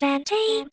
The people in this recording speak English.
Bantay